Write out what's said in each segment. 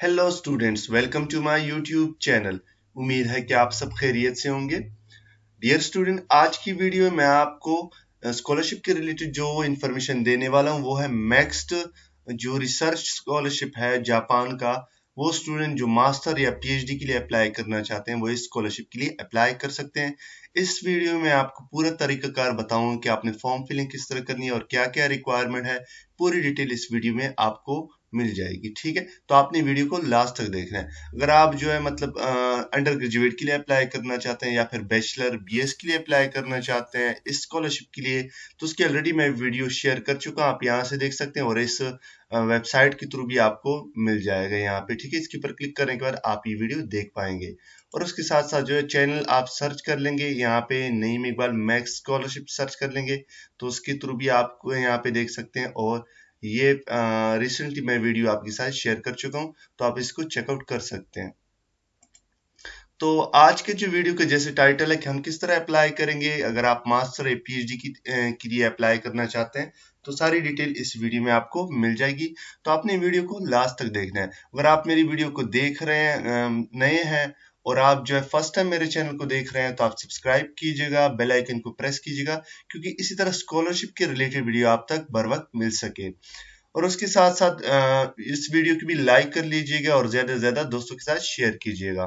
Hello students welcome to my YouTube channel उम्मीद है कि आप सब खैरियत से होंगे। डियर स्टूडेंट आज की वीडियो में मैं आपको स्कॉलरशिप के रिलेटेड जो इन्फॉर्मेशन देने वाला हूँ, वो है नेक्स्ट जो रिसर्च स्कॉलरशिप है जापान का, वो स्टूडेंट जो मास्टर या पीएचडी के लिए अप्लाई करना चाहते हैं, वो इस स्कॉलरशिप के लिए अप्लाई कर सकते हैं। इस वीडियो में आपको पूरा तरीकाकार बताऊँगा कि आपने फॉर्म फिलिंग किस तरह करनी है और क्या क्या रिक्वायरमेंट है। पूरी डिटेल इस वीडियो में आपको मिल जाएगी, ठीक है? तो आपने वीडियो को लास्ट तक देखना है। अगर आप जो है मतलब अंडर ग्रेजुएट के लिए अप्लाई करना चाहते हैं या फिर बैचलर बीएस के लिए अप्लाई करना चाहते हैं स्कॉलरशिप के लिए तो उसकी ऑलरेडी मैं वीडियो शेयर कर चुका हूँ। आप यहाँ से देख सकते हैं और इस वेबसाइट के थ्रू भी आपको मिल जाएगा यहाँ पे, ठीक है? इसके ऊपर क्लिक करने के बाद आप ये वीडियो देख पाएँगे। और उसके साथ साथ जो है चैनल आप सर्च कर लेंगे। यहाँ पे Naeem Iqbal MEXT scholarship search कर लेंगे तो उसके थ्रू भी आपको यहाँ पे देख सकते हैं और ये रिसेंटली मैं वीडियो आपके साथ शेयर कर चुका हूँ तो आप इसको चेकआउट कर सकते हैं। तो आज के जो वीडियो के जैसे टाइटल है कि हम किस तरह अप्लाई करेंगे, अगर आप मास्टर या पीएचडी की के लिए अप्लाई करना चाहते हैं तो सारी डिटेल इस वीडियो में आपको मिल जाएगी। तो आपने वीडियो को लास्ट तक देखना है। अगर आप मेरी वीडियो को देख रहे हैं नए हैं और आप जो है फ़र्स्ट टाइम मेरे चैनल को देख रहे हैं तो आप सब्सक्राइब कीजिएगा बेल आइकन को प्रेस कीजिएगा, क्योंकि इसी तरह स्कॉलरशिप के रिलेटेड वीडियो आप तक बर वक्त मिल सके। और उसके साथ साथ इस वीडियो को भी लाइक कर लीजिएगा और ज़्यादा से ज़्यादा दोस्तों के साथ शेयर कीजिएगा।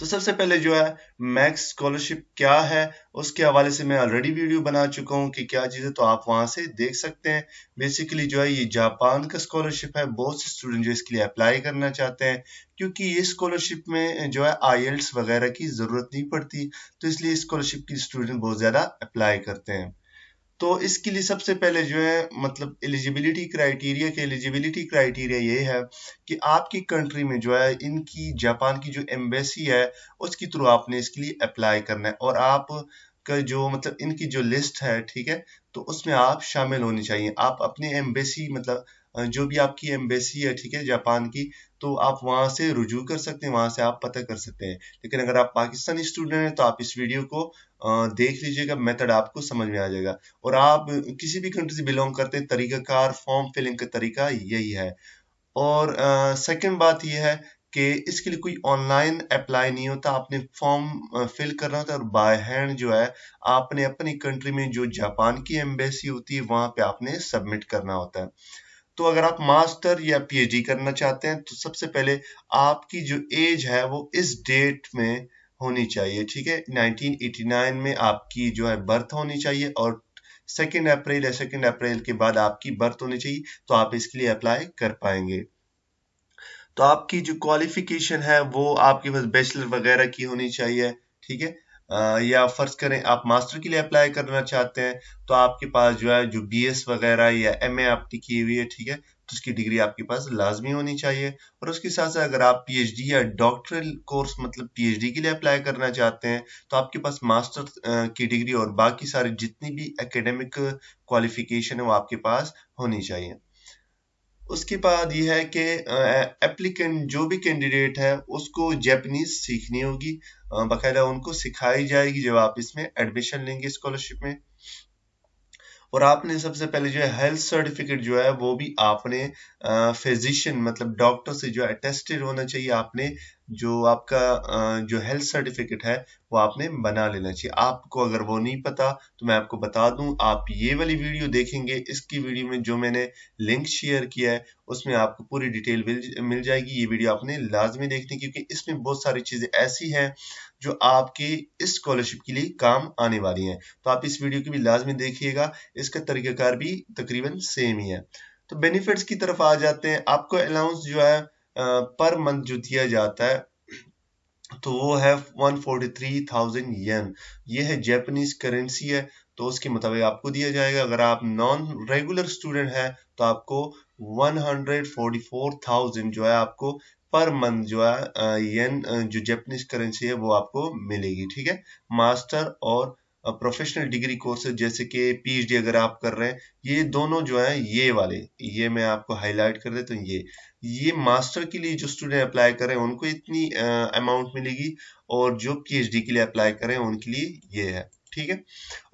तो सबसे पहले जो है मैक्स स्कॉलरशिप क्या है, उसके हवाले से मैं ऑलरेडी वीडियो बना चुका हूँ कि क्या चीज़ है तो आप वहाँ से देख सकते हैं। बेसिकली जो है, ये जापान का स्कॉलरशिप है, बहुत से स्टूडेंट जो इसके लिए अप्लाई करना चाहते हैं, क्योंकि ये स्कॉलरशिप में जो है आई वगैरह की ज़रूरत नहीं पड़ती तो इसलिए स्कॉलरशिप की स्टूडेंट बहुत ज़्यादा अप्लाई करते हैं। तो इसके लिए सबसे पहले जो है मतलब एलिजिबिलिटी क्राइटेरिया के एलिजिबिलिटी क्राइटेरिया ये है कि आपकी कंट्री में जो है, इनकी, जापान की जो एम्बेसी है, उसके थ्रू आपने इसके लिए अप्लाई करना है। और आप का जो मतलब इनकी जो लिस्ट है, ठीक है तो उसमें आप शामिल होनी चाहिए। आप अपनी एम्बेसी मतलब जो भी आपकी एम्बेसी है, ठीक है, जापान की तो आप वहाँ से रुजू कर सकते हैं, वहाँ से आप पता कर सकते हैं। लेकिन अगर आप पाकिस्तानी स्टूडेंट हैं तो आप इस वीडियो को देख लीजिएगा मेथड आपको समझ में आ जाएगा। और आप किसी भी कंट्री से बिलोंग करते हैं, तरीकाकार फॉर्म फिलिंग का तरीका यही है। और सेकेंड बात यह है कि इसके लिए कोई ऑनलाइन अप्लाई नहीं होता। आपने फॉर्म फिल करना होता है और बाय हैंड जो है, आपने अपनी कंट्री में जो जापान की एम्बेसी होती है, वहाँ पे आपने सबमिट करना होता है। तो अगर आप मास्टर या पीएचडी करना चाहते हैं तो सबसे पहले आपकी जो एज है, वो इस डेट में होनी चाहिए, ठीक है? 1989 में आपकी जो है बर्थ होनी चाहिए और सेकेंड अप्रैल या सेकेंड अप्रैल के बाद आपकी बर्थ होनी चाहिए तो आप इसके लिए अप्लाई कर पाएँगे। तो आपकी जो क्वालिफिकेशन है, वो आपके पास बैचलर वगैरह की होनी चाहिए, ठीक है? या फ़र्ज़ करें आप मास्टर के लिए अप्लाई करना चाहते हैं तो आपके पास जो है, जो बीएस वगैरह या एमए आपकी की हुई है, ठीक है तो उसकी डिग्री आपके पास लाजमी होनी चाहिए। और उसके साथ साथ अगर आप पीएचडी या डॉक्टरल कोर्स मतलब पीएचडी के लिए अप्लाई करना चाहते हैं तो आपके पास मास्टर की डिग्री और बाकी सारी जितनी भी एकेडमिक क्वालिफिकेशन है वो आपके पास होनी चाहिए। उसके बाद यह है कि एप्लीकेंट जो भी कैंडिडेट है, उसको जैपनीज सीखनी होगी। बाकायदा उनको सिखाई जाएगी जब आप इसमें एडमिशन लेंगे स्कॉलरशिप में। और आपने सबसे पहले जो है हेल्थ सर्टिफिकेट जो है, वो भी आपने फिजिशियन मतलब डॉक्टर से जो है अटेस्टेड होना चाहिए। आपने जो आपका जो हेल्थ सर्टिफिकेट है, वो आपने बना लेना चाहिए। आपको अगर वो नहीं पता तो मैं आपको बता दूँ, आप ये वाली वीडियो देखेंगे, इसकी वीडियो में जो मैंने लिंक शेयर किया है, उसमें आपको पूरी डिटेल मिल जाएगी। ये वीडियो आपने लाजमी देखनी क्योंकि इसमें बहुत सारी चीज़ें ऐसी हैं जो आपके इस स्कॉलरशिप के लिए काम आने वाली हैं। तो आप इस वीडियो की भी लाजमी देखिएगा। इसका तरीकाकार भी तकरीबन सेम ही है। तो बेनिफिट्स की तरफ़ आ जाते हैं। आपको अलाउंस जो है पर मंथ जो दिया जाता है तो वो है 143,000 येन ये है जैपनीज करेंसी है तो उसके मुताबिक आपको दिया जाएगा। अगर आप नॉन रेगुलर स्टूडेंट है तो आपको 144,000 जो है आपको पर मंथ जो है येन जो जैपनीज करेंसी है, वो आपको मिलेगी, ठीक है? मास्टर और प्रोफेशनल डिग्री कोर्सेज जैसे कि पीएचडी अगर आप कर रहे हैं, ये दोनों जो है, ये वाले, ये मैं आपको हाईलाइट कर देता हूँ, ये। ये मास्टर के लिए जो स्टूडेंट अप्लाई कर रहे हैं, उनको इतनी अमाउंट मिलेगी और जो पीएचडी के लिए अप्लाई कर रहे हैं, उनके लिए ये है, ठीक है?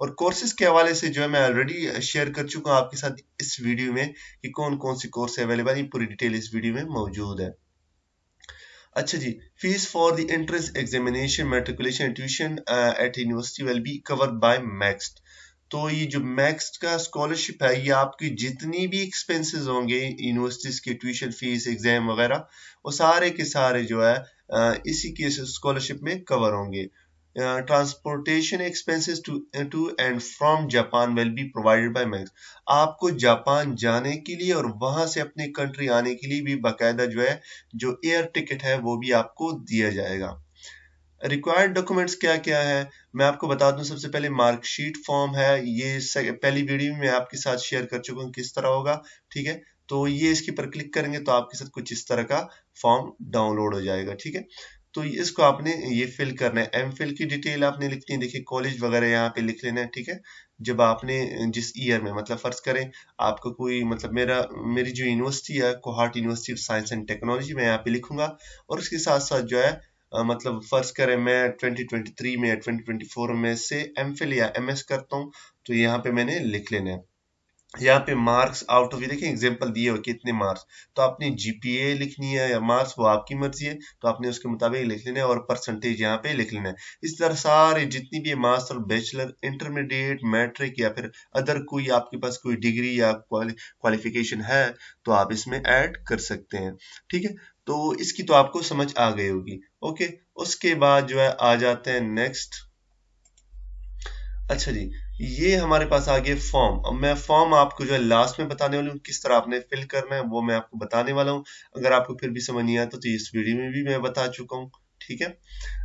और कोर्सेज के हवाले से जो है, मैं ऑलरेडी शेयर कर चुका हूँ आपके साथ इस वीडियो में कि कौन कौन सी कोर्स अवेलेबल है पूरी डिटेल इस वीडियो में मौजूद है। अच्छा जी fees for the entrance examination matriculation tuition at university will be covered by MEXT तो ये जो मैक्स का स्कॉलरशिप है, ये आपकी जितनी भी एक्सपेंसेस होंगे यूनिवर्सिटीज के ट्यूशन फ़ीस एग्ज़ाम वगैरह, वो सारे के सारे जो है इसी के स्कॉलरशिप में कवर होंगे। Transportation expenses to to and from Japan will be provided by MEXT आपको जापान जाने के लिए और वहाँ से अपनी कंट्री आने के लिए भी बाकायदा जो है, जो एयर टिकट है, वो भी आपको दिया जाएगा। रिक्वायर्ड डॉक्यूमेंट्स क्या क्या है? मैं आपको बता दूँ, सबसे पहले मार्कशीट फॉर्म है। ये पहली वीडियो में आपके साथ शेयर कर चुका हूँ, किस तरह होगा, ठीक है? तो ये इसके पर क्लिक करेंगे तो आपके साथ कुछ इस तरह का फॉर्म डाउनलोड हो जाएगा, ठीक है? तो इसको आपने ये फिल करना है। एम फिल की डिटेल आपने लिखनी है। देखिए कॉलेज वगैरह यहाँ पे लिख लेना है, ठीक है? जब आपने जिस ईयर में मतलब फ़र्ज़ करें, आपको कोई मतलब मेरा, मेरी जो यूनिवर्सिटी है Kohat university of science and technology मैं यहाँ पे लिखूँगा। और उसके साथ साथ जो है मतलब फ़र्ज़ करें, मैं 2023 में या 2024 में से एम फिल या एम एस करता हूँ तो यहाँ पे मैंने लिख लेना है। यहाँ पे मार्क्स आउट ऑफ़ ये देखिए एग्जांपल दिए हो कितने मार्क्स तो आपने जीपीए लिखनी है या मार्क्स वो आपकी मर्ज़ी है। तो आपने उसके मुताबिक लिख लेना है और परसेंटेज यहाँ पे लिख लेना है। इस तरह सारे जितनी भी मास्टर बैचलर इंटरमीडिएट मैट्रिक या फिर अदर कोई आपके पास कोई डिग्री या क्वालिफिकेशन है तो आप इसमें ऐड कर सकते हैं। ठीक है? तो इसकी तो आपको समझ आ गई होगी। ओके उसके बाद जो है, आ जाते हैं नेक्स्ट अच्छा जी। ये हमारे पास आ गया फॉर्म अब मैं फॉर्म आपको जो है लास्ट में बताने वाली हूँ, किस तरह आपने फिल करना है, वो मैं आपको बताने वाला हूँ। अगर आपको फिर भी समझ नहीं आता तो इस वीडियो में भी मैं बता चुका हूँ, ठीक है?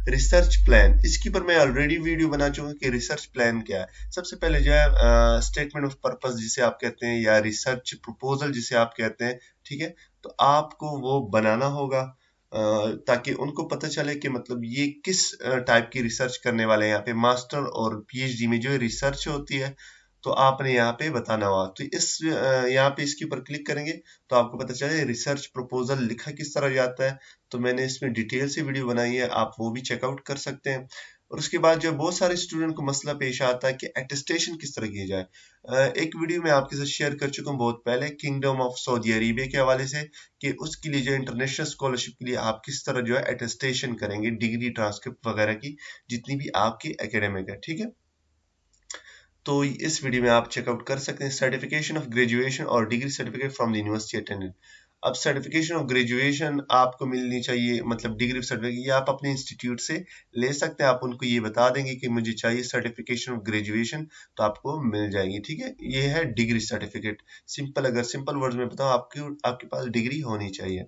रिसर्च प्लान इसके ऊपर मैं ऑलरेडी वीडियो बना चुका हूँ कि रिसर्च प्लान क्या है। सबसे पहले जो है स्टेटमेंट ऑफ़ पर्पस जिसे आप कहते हैं, या रिसर्च प्रपोजल जिसे आप कहते हैं, ठीक है? तो आपको वो बनाना होगा। ताकि उनको पता चले कि मतलब ये किस टाइप की रिसर्च करने वाले हैं। यहाँ पे मास्टर और पीएचडी में जो रिसर्च होती है तो आपने यहाँ पे बताना हुआ। तो इस यहाँ पे इसके ऊपर क्लिक करेंगे तो आपको पता चले रिसर्च प्रपोजल लिखा किस तरह जाता है। तो मैंने इसमें डिटेल से वीडियो बनाई है, आप वो भी चेकआउट कर सकते हैं। और उसके बाद जो बहुत सारे स्टूडेंट को मसला पेश आता है कि एटेस्टेशन किस तरह किया जाए। एक वीडियो में आपके साथ शेयर कर चुका हूँ बहुत पहले किंगडम ऑफ़ सऊदी अरेबिया के हवाले से, कि उसके लिए जो इंटरनेशनल स्कॉलरशिप के लिए आप किस तरह जो है एटेस्टेशन करेंगे डिग्री ट्रांसक्रिप्ट वगैरह की, जितनी भी आपकी एकेडमिक है, ठीक है? तो इस वीडियो में आप चेकआउट कर सकते हैं सर्टिफिकेशन ऑफ़ ग्रेजुएशन और degree certificate from the university attended अब सर्टिफिकेशन ऑफ़ ग्रेजुएशन आपको मिलनी चाहिए मतलब डिग्री ऑफ़ सर्टिफिकेट ये आप अपने इंस्टीट्यूट से ले सकते हैं। आप उनको ये बता देंगे कि मुझे चाहिए सर्टिफिकेशन ऑफ़ ग्रेजुएशन तो आपको मिल जाएगी, ठीक है? ये है डिग्री सर्टिफिकेट सिंपल अगर सिंपल वर्ड में बताओ आपकी, आपके पास डिग्री होनी चाहिए।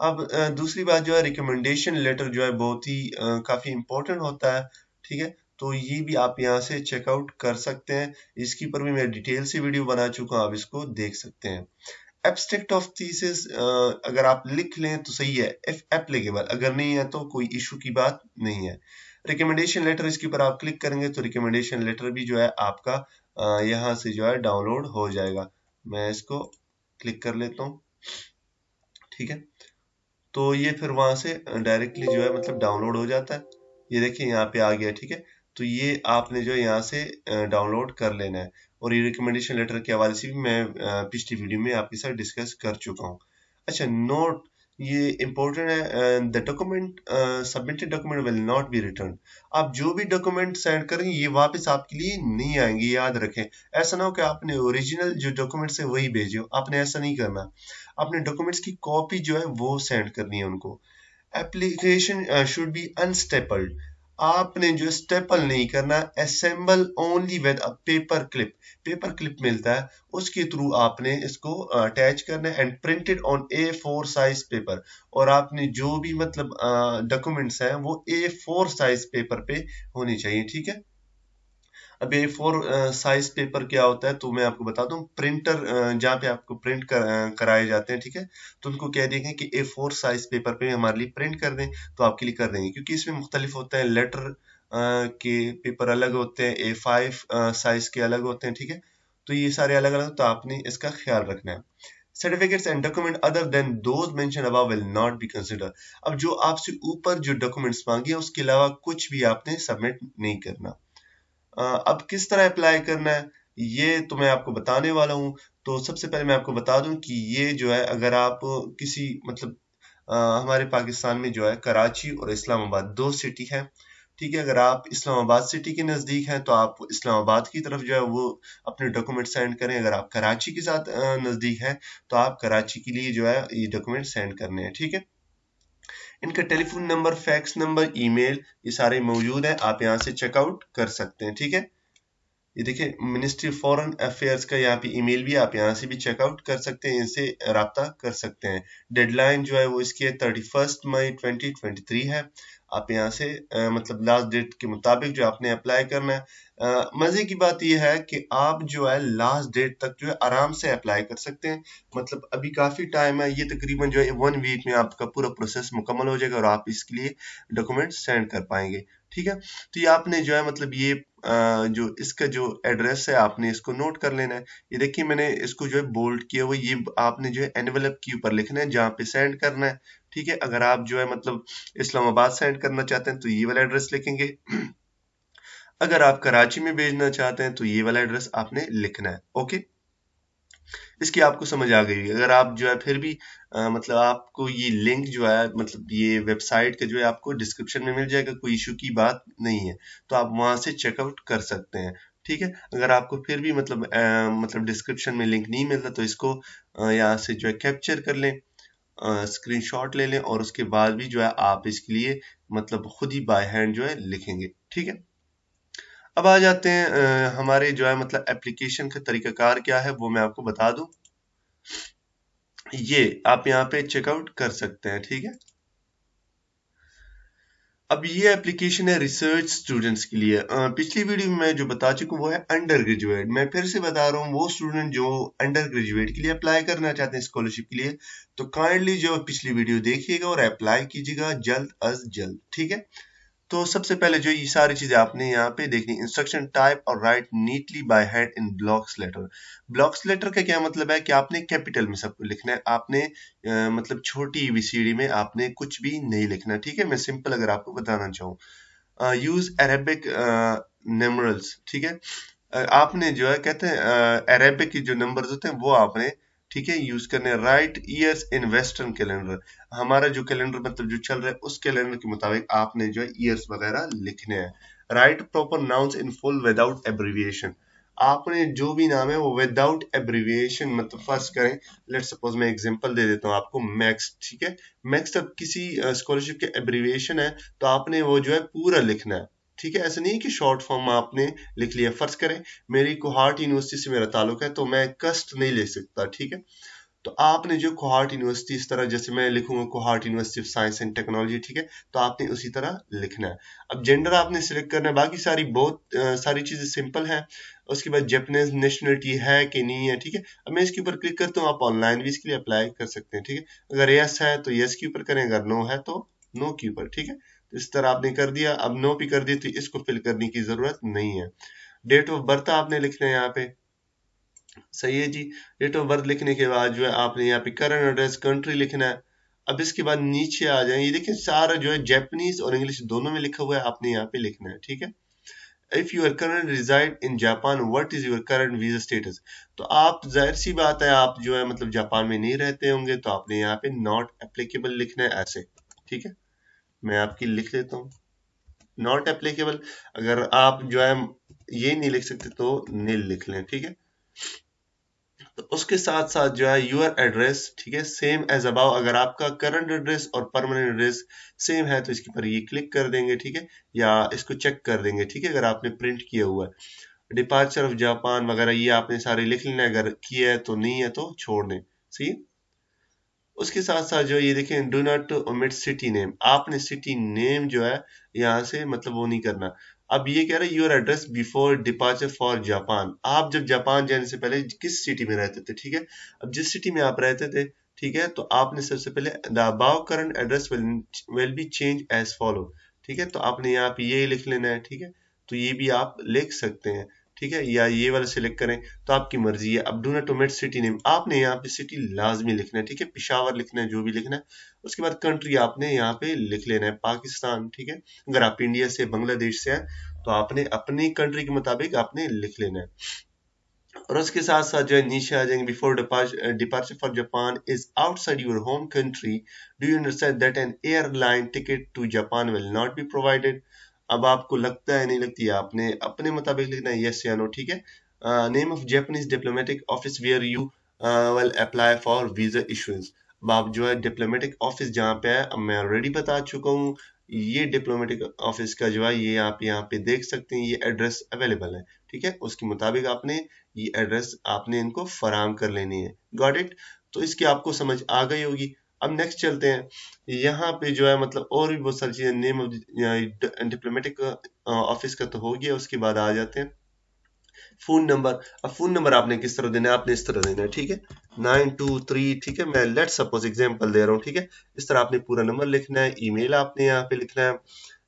अब दूसरी बात जो है रिकमेंडेशन लेटर जो है, बहुत ही काफ़ी इंपॉर्टेंट होता है, ठीक है? तो ये भी आप यहाँ से चेकआउट कर सकते हैं। इसके ऊपर भी मैं डिटेल से वीडियो बना चुका हूँ, आप इसको देख सकते हैं। एब्स्ट्रैक्ट ऑफ़ थीसिस अगर आप लिख लें तो सही है इफ़ एप्लीकेबल अगर नहीं है तो कोई इशू की बात नहीं है। रिकमेंडेशन लेटर इसके ऊपर आप क्लिक करेंगे तो रिकमेंडेशन लेटर भी जो है आपका यहाँ से जो है डाउनलोड हो जाएगा। मैं इसको क्लिक कर लेता हूँ। ठीक है? तो ये फिर वहाँ से डायरेक्टली जो है मतलब डाउनलोड हो जाता है। ये देखिए यहाँ पे आ गया, ठीक है? तो ये आपने जो यहाँ से डाउनलोड कर लेना है। और ये रिकमेंडेशन लेटर के हवाले से भी मैं पिछली वीडियो में आपके साथ डिस्कस कर चुका हूँ। अच्छा नोट ये इम्पोर्टेंट है the document submitted document will not be return आप जो भी डॉक्यूमेंट सेंड करेंगे ये वापस आपके लिए नहीं आएँगे, याद रखें। ऐसा ना हो कि आपने ओरिजिनल जो डॉक्यूमेंट्स है, वही भेजे आपने ऐसा नहीं करना। आपने डॉक्यूमेंट्स की कॉपी जो है, वो सेंड करनी है उनको। एप्लीकेशन शुड बी अनस्टेपल्ड आपने जो स्टेपल नहीं करना assemble only with a paper clip paper clip मिलता है, उसके थ्रू आपने इसको अटैच करना है and printed on A four size paper और आपने जो भी मतलब डॉक्यूमेंट्स हैं, वो ए फोर साइज़ पेपर पे होने चाहिए, ठीक है? अब ए फोर साइज़ पेपर क्या होता है तो मैं आपको बता दूँ प्रिंटर जहाँ पे आपको प्रिंट कर, कराए जाते हैं ठीक है? तो उनको कह देंगे कि ए फोर साइज़ पेपर पे हमारे लिए प्रिंट कर दें तो आपके लिए कर देंगे। क्योंकि इसमें मुख्तलिफ़ होते हैं लेटर के पेपर अलग होते हैं ए फाइव साइज़ के अलग होते हैं ठीक है? तो ये सारे अलग अलग तो आपने इसका ख्याल रखना है। Certificates and document other than those mention above will not be consider अब जो आपसे ऊपर जो डॉक्यूमेंट्स मांगे उसके अलावा कुछ भी आपने सबमिट नहीं करना। अब किस तरह अप्लाई करना है ये तो मैं आपको बताने वाला हूँ। तो सबसे पहले मैं आपको बता दूँ कि ये जो है अगर आप किसी मतलब आ, हमारे पाकिस्तान में जो है कराची और इस्लामाबाद दो सिटी है ठीक है? अगर आप इस्लामाबाद सिटी के नज़दीक हैं तो आप इस्लामाबाद की तरफ़ जो है वो अपने डॉक्यूमेंट सेंड करें। अगर आप कराची के साथ नज़दीक हैं तो आप कराची के लिए जो है ये डॉक्यूमेंट सेंड करने हैं ठीक है? इनका telephone number, fax number, email, ये सारे मौजूद है। आप यहाँ से चेकआउट कर सकते हैं, ठीक है? ये देखिए मिनिस्ट्री फॉरेन अफेयर्स का यहाँ पे ईमेल भी, आप यहाँ से भी चेकआउट कर सकते हैं, इनसे रबता कर सकते हैं। डेडलाइन जो है वो इसकी है thirty first May twenty twenty three है। आप यहाँ से आ, मतलब लास्ट डेट के मुताबिक जो आपने अप्लाई करना है। मज़े की बात यह है कि आप जो है लास्ट डेट तक जो है आराम से अप्लाई कर सकते हैं। मतलब अभी काफ़ी टाइम है ये तकरीबन जो है वन वीक में आपका पूरा प्रोसेस मुकम्मल हो जाएगा और आप इसके लिए डॉक्यूमेंट सेंड कर पाएँगे। ठीक है? तो ये आपने जो है मतलब ये जो इसका जो एड्रेस है आपने इसको नोट कर लेना है। ये देखिए मैंने इसको जो है बोल्ड किया हुआ ये आपने जो है एनवेलप के ऊपर लिखना है जहाँ पे सेंड करना है। ठीक है अगर आप जो है मतलब इस्लामाबाद सेंड करना चाहते हैं तो ये वाला एड्रेस लिखेंगे। अगर आप कराची में भेजना चाहते हैं तो ये वाला एड्रेस आपने लिखना है ओके इसकी आपको समझ आ गई अगर आप जो है फिर भी आ, मतलब आपको ये लिंक जो है मतलब ये वेबसाइट का जो है आपको डिस्क्रिप्शन में मिल जाएगा कोई इशू की बात नहीं है तो आप वहाँ से चेकआउट कर सकते हैं ठीक है? अगर आपको फिर भी मतलब आ, मतलब डिस्क्रिप्शन में लिंक नहीं मिलता तो इसको यहाँ से जो है कैप्चर कर लें। स्क्रीनशॉट ले लें और उसके बाद भी जो है आप इसके लिए मतलब खुद ही बाय हैंड जो है लिखेंगे ठीक है? अब आ जाते हैं आ, हमारे जो है मतलब एप्लीकेशन का तरीकाकार क्या है वो मैं आपको बता दूँ। ये आप यहाँ पे चेकआउट कर सकते हैं ठीक है? अब ये एप्लीकेशन है रिसर्च स्टूडेंट्स के लिए। आ, पिछली वीडियो में जो बता चुका वो है अंडर ग्रेजुएट मैं फिर से बता रहा हूँ वो स्टूडेंट जो अंडर ग्रेजुएट के लिए अप्लाई करना चाहते हैं स्कॉलरशिप के लिए तो काइंडली जो पिछली वीडियो देखिएगा और अप्लाई कीजिएगा जल्द अज जल्द ठीक है? तो सबसे पहले जो ये सारी चीज़ें आपने यहाँ पे देखनी इंस्ट्रक्शन टाइप और write neatly by hand in blocks letter blocks letter का क्या मतलब है कि आपने कैपिटल में सब कुछ लिखना है आपने आ, मतलब छोटी एबीसीडी में आपने कुछ भी नहीं लिखना ठीक है? मैं सिंपल अगर आपको बताना चाहूँ यूज़ अरेबिक नंबरल्स ठीक है? आपने जो है कहते हैं अरेबिक के जो नंबर्स होते हैं वो आपने ठीक है यूज़ करने write years in western calendar हमारा जो कैलेंडर मतलब जो चल रहा है, उस कैलेंडर के मुताबिक आपने जो है ईयर्स वगैरह लिखने हैं। Write proper nouns in full without abbreviation आपने जो भी नाम है, वो विदाउट एब्रीविएशन मतलब फ़र्स्ट करें। लेट सपोज़ मैं एग्जांपल दे देता हूँ आपको मैक्स ठीक है? मैक्स अब किसी स्कॉलरशिप के एब्रीविएशन है तो आपने वो जो है पूरा लिखना है। ठीक है ऐसा नहीं कि शॉर्ट फॉर्म आपने लिख लिया फ़र्ज़ करें मेरी कोहार्ट यूनिवर्सिटी से मेरा ताल्लुक है तो मैं कस्ट नहीं ले सकता ठीक है? तो आपने जो कोहार्ट यूनिवर्सिटी इस तरह जैसे मैं लिखूँगा Kohat university of science and technology ठीक है? तो आपने उसी तरह लिखना है। अब जेंडर आपने सिलेक्ट करना है बाकी सारी बहुत आ, सारी चीज़ें सिंपल है। उसके बाद जैपनीज नेशनलिटी है कि नहीं है ठीक है? अब मैं इसके ऊपर क्लिक करता हूँ आप ऑनलाइन भी इसके लिए अप्लाई कर सकते हैं ठीक है? अगर यस है तो यस के ऊपर करें अगर नो है तो नो के ऊपर, ठीक है? तो इस तरह आपने कर दिया, अब नो भी कर दी तो इसको फिल करने की ज़रूरत नहीं है। डेट ऑफ़ बर्थ आपने लिखना है यहाँ पे। सही है जी। डेट ऑफ़ बर्थ लिखने के बाद जो है आपने यहाँ पे करंट एड्रेस कंट्री लिखना है। अब इसके बाद नीचे आ जाए। ये देखिए, सारा जो है जैपनीज और इंग्लिश दोनों में लिखा हुआ है, आपने यहाँ पे लिखना है, ठीक है? If you are current reside in Japan what is your current visa status तो आप, ज़ाहिर सी बात है, आप जो है मतलब जापान में नहीं रहते होंगे तो आपने यहाँ पे नॉट एप्लीकेबल लिखना है ऐसे, ठीक है? मैं आपकी लिख लेता हूँ। नॉट एप्लीकेबल अगर आप जो है ये नहीं लिख सकते तो नील लिख लें, ठीक है? तो उसके साथ साथ जो है यूर एड्रेस ठीक है? सेम एज अबाउ अगर आपका करंट एड्रेस और परमानेंट एड्रेस सेम है तो इसके ऊपर ये क्लिक कर देंगे, ठीक है? या इसको चेक कर देंगे, ठीक है? अगर आपने प्रिंट किया हुआ है। डिपार्चर ऑफ़ जापान वगैरह ये आपने सारे लिख लेना, अगर किया है तो नहीं है तो छोड़ दें। सही उसके साथ साथ जो ये देखें do not omit city name आपने सिटी नेम जो है, यहाँ से मतलब वो नहीं करना। अब ये कह रहे हैं your address before departure for Japan आप जब जापान जाने से पहले किस सिटी में रहते थे, ठीक है? अब जिस सिटी में आप रहते थे, ठीक है तो आपने सबसे पहले the above current address will be change as follow ठीक है? तो आपने यहाँ पे ये लिख लेना है, ठीक है? तो ये भी आप लिख सकते हैं। ठीक है? या ये वाला सिलेक्ट करें तो आपकी मर्ज़ी है। अब do not omit city name आपने यहाँ पे सिटी लाजमी लिखना है, ठीक है? पिशावर लिखना है, जो भी लिखना है। उसके बाद कंट्री आपने यहाँ पे लिख लेना है, पाकिस्तान, ठीक है? अगर आप इंडिया से बांग्लादेश से हैं तो आपने अपनी कंट्री के मुताबिक आपने लिख लेना है। और उसके साथ साथ जो है, नीचे आ जाएँगे before departure for Japan is outside your home country do you understand that an airline ticket to Japan will not be provided अब आपको लगता है, नहीं लगती? है आपने अपने मुताबिक लिखना है यस या नो ठीक है? Name of Japanese diplomatic office where you will apply for visa issuance अब आप जो है डिप्लोमेटिक ऑफ़िस जहाँ पे है, अब मैं ऑलरेडी बता चुका हूँ, ये डिप्लोमेटिक ऑफ़िस का जो है, ये आप यहाँ पे देख सकते हैं, ये एड्रेस अवेलेबल है, ठीक है? उसके मुताबिक आपने ये एड्रेस आपने इनको फराम कर लेनी है। गॉट इट तो इसकी आपको समझ आ गई होगी। अब नेक्स्ट चलते हैं। यहाँ पे जो है मतलब और भी बहुत सारी चीज़ें नेम ऑफ़ डिप्लोमेटिक ऑफ़िस का तो हो गया, उसके बाद आ जाते हैं। फ़ोन नंबर अब फ़ोन नंबर आपने किस तरह देना है? आपने इस तरह देना है, ठीक है? नाइन टू थ्री ठीक है? मैं लेट सपोज़ एग्जांपल दे रहा हूँ, ठीक है? इस तरह आपने पूरा नंबर लिखना है ईमेल आपने यहाँ पे लिखना है।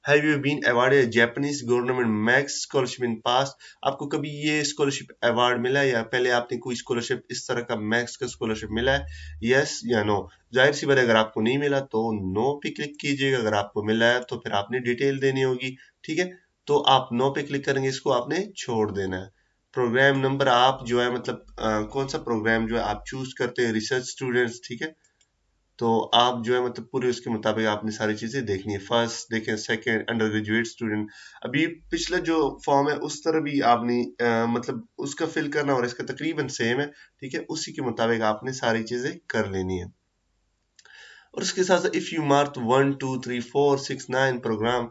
Have you been awarded Japanese government MEXT scholarship in past आपको कभी ये स्कॉलरशिप अवार्ड मिला है या पहले आपने कोई स्कॉलरशिप इस तरह का मैक्स का स्कॉलरशिप मिला है? यस या नो ज़ाहिर सी बात अगर आपको नहीं मिला तो नो पे क्लिक कीजिएगा। अगर आपको मिला है तो फिर आपने डिटेल देनी होगी ठीक है? तो आप नो पे क्लिक करेंगे इसको आपने छोड़ देना है। प्रोग्राम नंबर आप जो है मतलब आ, कौन सा प्रोग्राम जो है आप चूज़ करते हैं रिसर्च स्टूडेंट्स ठीक है? तो आप जो है मतलब पूरे उसके मुताबिक आपने सारी चीज़ें देखनी है। फ़र्स्ट देखें सेकंड अंडर ग्रेजुएट स्टूडेंट अभी पिछला जो फॉर्म है उस तरह भी आपने आ, मतलब उसका फिल करना और इसका तकरीबन सेम है ठीक है? उसी के मुताबिक आपने सारी चीज़ें कर लेनी है। और उसके साथ साथ if you mark one two three four six nine program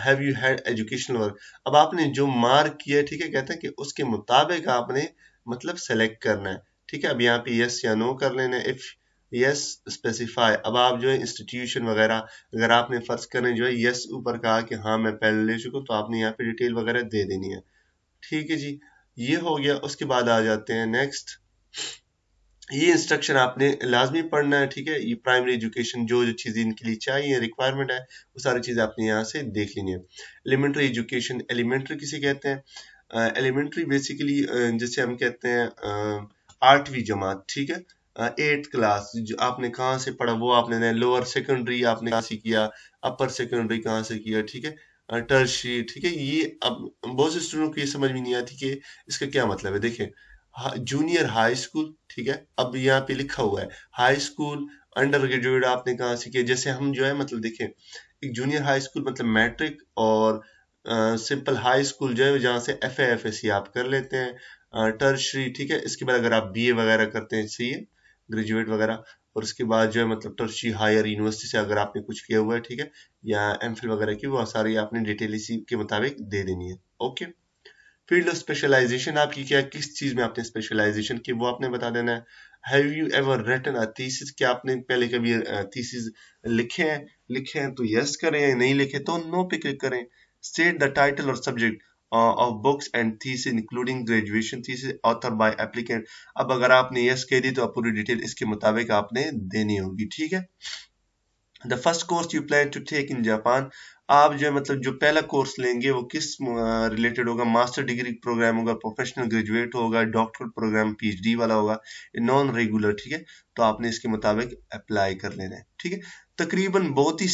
have you had educational work अब आपने जो मार्क किया है ठीक है कहते हैं कि उसके मुताबिक आपने मतलब सेलेक्ट करना है। ठीक है? अब यहाँ पे यस या नो कर लेना है। इफ़ यस स्पेसिफाई अब आप जो है इंस्टीट्यूशन वगैरह, अगर आपने फ़र्ज़ करें जो है यस ऊपर कहा कि हाँ मैं पहले ले चुका तो आपने यहाँ पे डिटेल वगैरह दे देनी है। ठीक है जी, ये हो गया, उसके बाद आ जाते हैं नेक्स्ट ये इंस्ट्रक्शन आपने लाजमी पढ़ना है, ठीक है? ये प्राइमरी एजुकेशन जो जो चीज़ें इनके लिए चाहिए रिक्वायरमेंट है, वो सारी चीज़ें आपने यहाँ से देख लेनी है। एलिमेंट्री एजुकेशन एलिमेंट्री किसे कहते हैं? एलिमेंट्री बेसिकली जैसे हम कहते हैं आठवीं जमात, ठीक है? एट्थ क्लास जो आपने कहाँ से पढ़ा, वो आपने लोअर सेकेंडरी आपने कहाँ से किया अपर सेकेंडरी कहाँ से किया, ठीक है? टर्शी ठीक है? ये अब बहुत से स्टूडेंट को ये समझ में नहीं आती कि इसका क्या मतलब है। देखें जूनियर हाई स्कूल ठीक है? अब यहाँ पे लिखा हुआ है हाई स्कूल अंडर ग्रेजुएट आपने कहा से किया? जैसे हम जो है मतलब देखें एक जूनियर हाई स्कूल मतलब मैट्रिक और सिंपल हाई स्कूल जो है, जहाँ से एफ़ एफ़ एस आप कर लेते हैं। टर्शरी ठीक है? इसके बाद अगर आप बी ए वगैरह करते हैं, सही ए ग्रेजुएट वगैरह, और उसके बाद जो है मतलब टर्शरी हायर यूनिवर्सिटी से अगर आपने कुछ किया हुआ है, ठीक है, या एम वगैरह की, वो सारी आपने डिटेल इसी के मुताबिक दे देनी है। ओके फ़ील्ड ऑफ़ स्पेशलाइजेशन आपकी क्या, किस चीज़ में आपने स्पेशलाइजेशन की, वो आपने बता देना है। Have you ever written a thesis क्या आपने पहले कभी थीसिस लिखे हैं? लिखे हैं तो यस करें नहीं लिखे तो नो पे क्लिक करें। स्टेट द टाइटल और subject of books and thesis including graduation thesis author by applicant अब अगर आपने यस कह दी तो आप पूरी डिटेल इसके मुताबिक आपने देनी होगी, ठीक है? The first course you plan to take in Japan आप जो है मतलब जो पहला कोर्स लेंगे, वो किस रिलेटेड होगा? मास्टर डिग्री प्रोग्राम होगा प्रोफेशनल ग्रेजुएट होगा डॉक्टर प्रोग्राम पीएचडी वाला होगा नॉन रेगुलर ठीक है? तो आपने इसके मुताबिक अप्लाई कर लेना है, ठीक है? तकरीबन बहुत ही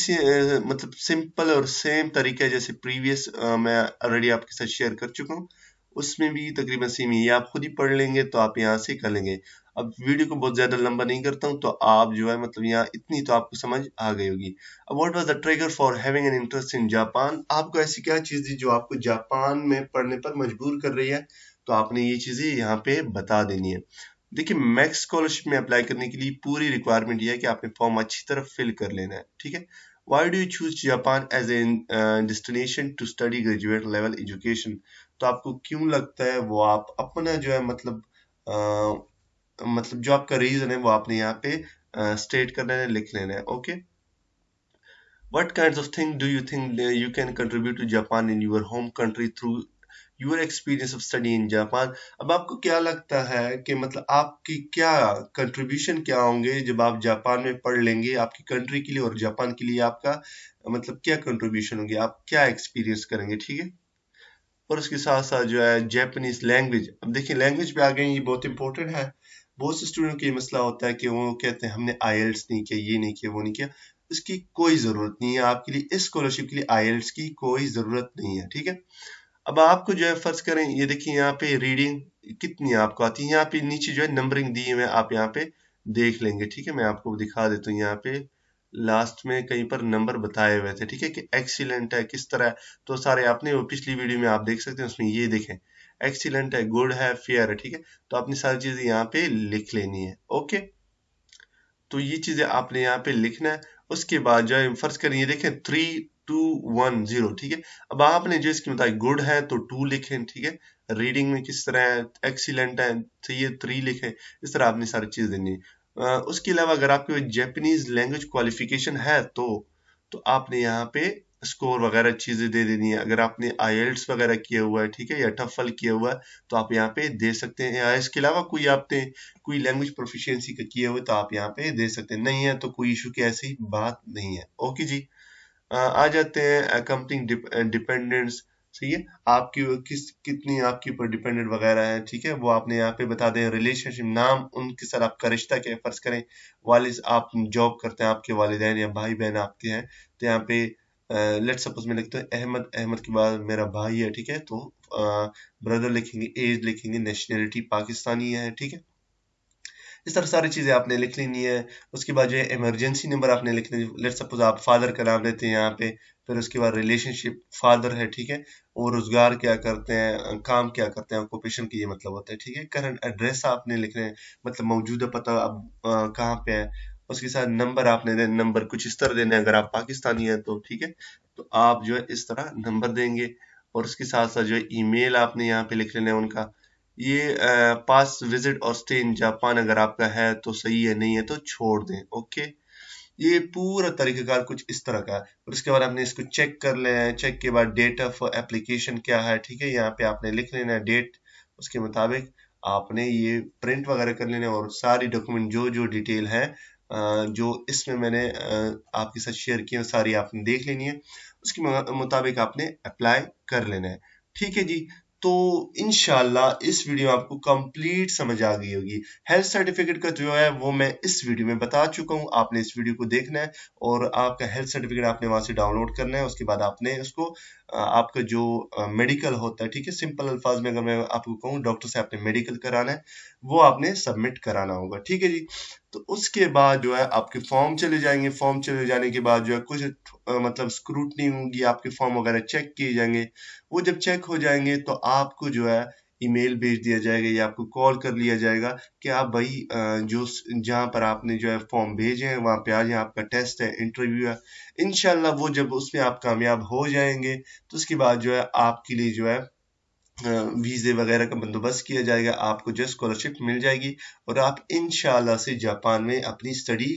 मतलब सिंपल और सेम तरीका जैसे प्रीवियस मैं ऑलरेडी आपके साथ शेयर कर चुका हूँ। उसमें भी तकरीबन सेम ये आप खुद ही पढ़ लेंगे तो आप यहाँ से कर लेंगे। अब वीडियो को बहुत ज़्यादा लंबा नहीं करता हूँ तो आप जो है मतलब यहाँ इतनी तो आपको समझ आ गई होगी। अब what was the trigger for having an interest in Japan आपको ऐसी क्या चीज़ थी जो आपको जापान में पढ़ने पर मजबूर कर रही है? तो आपने ये चीज़ें यहाँ पे बता देनी है। देखिए मैक्स स्कॉलरशिप में अप्लाई करने के लिए पूरी रिक्वायरमेंट यह है कि आपने फॉर्म अच्छी तरह फिल कर लेना है, ठीक है? Why do you choose Japan as a destination to study graduate level education तो आपको क्यों लगता है वो आप अपना जो है मतलब uh, मतलब जो आपका रीजन है वो आपने यहाँ पे स्टेट करना है लिख लेना है okay what kind of thing do you think you can contribute to Japan in your home country through your experience of study in Japan? अब आपको क्या लगता है कि मतलब आपकी क्या कंट्रीब्यूशन क्या होंगे जब आप जापान में पढ़ लेंगे? आपकी कंट्री के लिए और जापान के लिए आपका मतलब क्या कंट्रीब्यूशन होंगे? आप क्या एक्सपीरियंस करेंगे? ठीक है? और उसके साथ साथ जो है जैपनीज लैंग्वेज अब देखिए लैंग्वेज पे आ गए ये बहुत इंपॉर्टेंट है। बहुत से स्टूडेंट को ये मसला होता है कि वो कहते हैं, हमने आई नहीं किया, ये नहीं किया, वो नहीं किया। इसकी कोई ज़रूरत नहीं है। आपके लिए इस स्कॉलरशिप के लिए आई की कोई ज़रूरत नहीं है, ठीक है? अब आपको जो है फ़र्ज़ करें, ये देखिए यहाँ पे रीडिंग कितनी आपको आती है। यहाँ पे नीचे जो है नंबरिंग दी है, आप यहाँ पे देख लेंगे, ठीक है? मैं आपको दिखा देता हूँ यहाँ पे। लास्ट में कहीं पर नंबर बताए हुए थे, ठीक है, कि एक्सीलेंट है, किस तरह है तो सारे आपने वो पिछली वीडियो में आप देख सकते हैं, उसमें ये देखें एक्सीलेंट है गुड है फेयर है, ठीक है तो आपने सारी चीज़ें यहाँ पे लिख लेनी है ओके तो ये चीज़ें आपने यहाँ पे लिखना है, उसके बाद जो है फ़र्ज़ करें, ये देखें थ्री टू वन ज़ीरो ठीक है? अब आपने जो इसके मुताबिक गुड है तो टू लिखें, ठीक है? रीडिंग में किस तरह है एक्सीलेंट है तो ये थ्री लिखें, इस तरह आपने सारी चीज़ देनी है। उसके अलावा अगर आपके जैपनीज लैंग्वेज क्वालिफिकेशन है तो तो आपने यहाँ पे स्कोर वगैरह चीज़ें दे देनी है। अगर आपने आईएल्ट्स वगैरह किया हुआ है, ठीक है, या टफल किया हुआ है तो आप यहाँ पे दे सकते हैं। या इसके अलावा कोई आपने कोई लैंग्वेज प्रोफिशिएंसी का किया हुआ तो आप यहाँ पे दे सकते हैं। नहीं है तो कोई इशू की ऐसी बात नहीं है। ओके जी। आ जाते हैं कंपनी डिपेंडेंट्स सही है आपकी किस, कितनी आपके ऊपर डिपेंडेंट वगैरह है, ठीक है? वो आपने यहाँ पे बता दें रिलेशनशिप नाम, उनके साथ आपका रिश्ता क्या फ़र्ज़ करें, वालिद, आप जॉब करते हैं, आपके वालिदैन या भाई बहन आपके हैं तो यहाँ पे लेट सपोज़ मैं लिखता हूँ, अहमद अहमद के बाद मेरा भाई है, ठीक है? तो ब्रदर लिखेंगे एज लिखेंगे नेशनलिटी पाकिस्तानी है, ठीक है? इस तरह सारी चीज़ें आपने लिख लेनी है। उसके बाद जो है इमरजेंसी नंबर आपने लिखना है। लेट सपोज़ आप फादर का नाम लेते हैं यहाँ पे, फिर उसके बाद रिलेशनशिप फादर है, ठीक है? और रोज़गार क्या करते हैं, काम क्या करते हैं ऑक्यूपेशन की ये मतलब होता है, ठीक है? करंट एड्रेस आपने लिखना है मतलब मौजूदा पता अब कहाँ पे है? उसके साथ नंबर आपने देना नंबर कुछ इस तरह देने अगर आप पाकिस्तानी हैं तो ठीक है? तो आप जो है इस तरह नंबर देंगे और उसके साथ साथ जो है ईमेल आपने यहाँ पे लिख लेना है उनका। ये पास विज़िट और स्टे इन जापान अगर आपका है तो सही है, नहीं है तो छोड़ दें, ओके? ये पूरा तरीकेकार कुछ इस तरह का है। और उसके बाद आपने इसको चेक कर लेना है चेक के बाद डेट ऑफ़ एप्लीकेशन क्या है, ठीक है? यहाँ पे आपने लिख लेना है डेट उसके मुताबिक आपने ये प्रिंट वगैरह कर लेना और सारी डॉक्यूमेंट जो जो डिटेल है जो इसमें मैंने आपके साथ शेयर किया सारी आपने देख लेनी है। उसके मुताबिक आपने अप्लाई कर लेना है। ठीक है जी तो इनशाला इस वीडियो में आपको कंप्लीट समझ आ गई होगी। हेल्थ सर्टिफिकेट का जो है, वो मैं इस वीडियो में बता चुका हूँ। आपने इस वीडियो को देखना है और आपका हेल्थ सर्टिफिकेट आपने वहाँ से डाउनलोड करना है, उसके बाद आपने उसको आपका जो मेडिकल होता है, ठीक है सिंपल अल्फाज में अगर मैं आपको कहूँ डॉक्टर से आपने मेडिकल कराना है, वो आपने सबमिट कराना होगा, ठीक है जी? तो उसके बाद जो है, आपके फॉर्म चले जाएँगे फॉर्म चले जाने के बाद जो है, कुछ मतलब स्क्रूटनी होगी, आपके फॉर्म वगैरह चेक किए जाएँगे, वो जब चेक हो जाएँगे तो आपको जो है ईमेल भेज दिया जाएगा या आपको कॉल कर लिया जाएगा कि आप भाई जो जहाँ पर आपने जो है फॉर्म भेजे हैं, वहाँ पे आ जाए आपका टेस्ट है, इंटरव्यू है इनशाला वो जब उसमें आप कामयाब हो जाएँगे तो उसके बाद जो है आपके लिए जो है वीज़े वगैरह का बंदोबस्त किया जाएगा, आपको जो स्कॉलरशिप मिल जाएगी और आप इन से जापान में अपनी स्टडी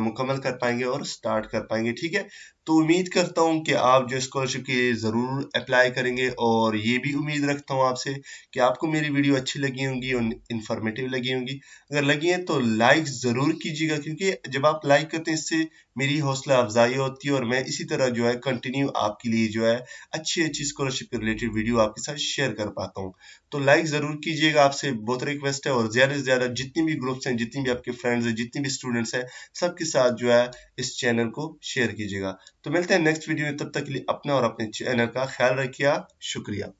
मुकम्मल कर पाएँगे और स्टार्ट कर पाएँगे, ठीक है? तो उम्मीद करता हूँ कि आप जो स्कॉलरशिप के ज़रूर अप्लाई करेंगे और ये भी उम्मीद रखता हूँ आपसे कि आपको मेरी वीडियो अच्छी लगी होंगी और इन्फॉर्मेटिव लगी होंगी। अगर लगी है तो लाइक ज़रूर कीजिएगा, क्योंकि जब आप लाइक करते हैं, इससे मेरी हौसला अफजाई होती है और मैं इसी तरह जो है कंटिन्यू आपके लिए जो है अच्छी अच्छी स्कॉलरशिप के रिलेटेड वीडियो आपके साथ शेयर कर पाता हूँ। तो लाइक ज़रूर कीजिएगा आपसे, बहुत रिक्वेस्ट है और ज़्यादा से ज़्यादा जितनी भी ग्रुप्स हैं, जितनी भी आपके फ्रेंड्स हैं, जितनी भी स्टूडेंट्स हैं सबके साथ जो है, इस चैनल को शेयर कीजिएगा। तो मिलते हैं नेक्स्ट वीडियो में, तब तक के लिए अपना और अपने चैनल का ख्याल रखिए शुक्रिया।